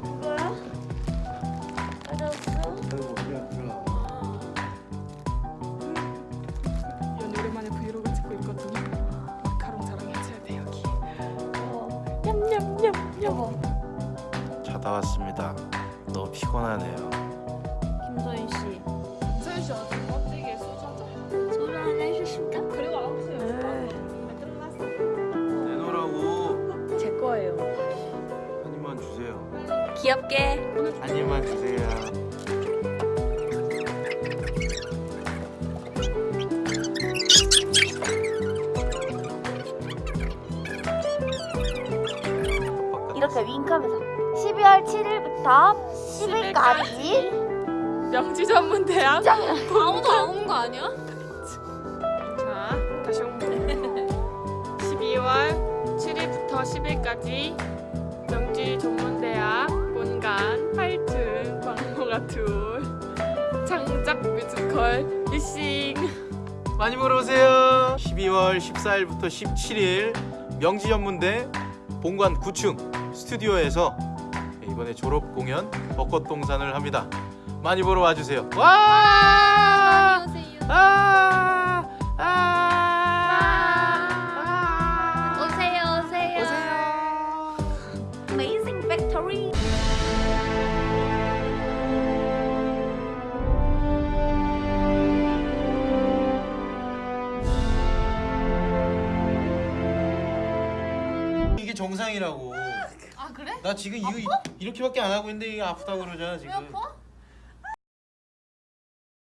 이거야? 돼 여기. 어, 자다 왔습니다. 너무 피곤하네요. 김서인 씨. 귀엽게 한 입만 주세요. 이렇게 윙크하면서 12월 7일부터 10일까지 명지 전문 대학. 아무도 안온거 아니야? 자, 다시 홍보. 12월 7일부터 10일까지 명지 전문 대학 본관 8층 광모가 둘 창작 뮤지컬 리싱 많이 보러 오세요. 12월 14일부터 17일 명지 전문대 본관 9층 스튜디오에서 이번에 졸업 공연 벚꽃 동산을 합니다. 많이 보러 와주세요. 와! 안녕하세요 아! 이게 정상이라고. 아 그래? 나 지금 이거 이 렇게밖에 안 하고 있는데 이게 아프다고 그러잖아 지금. 왜 아파?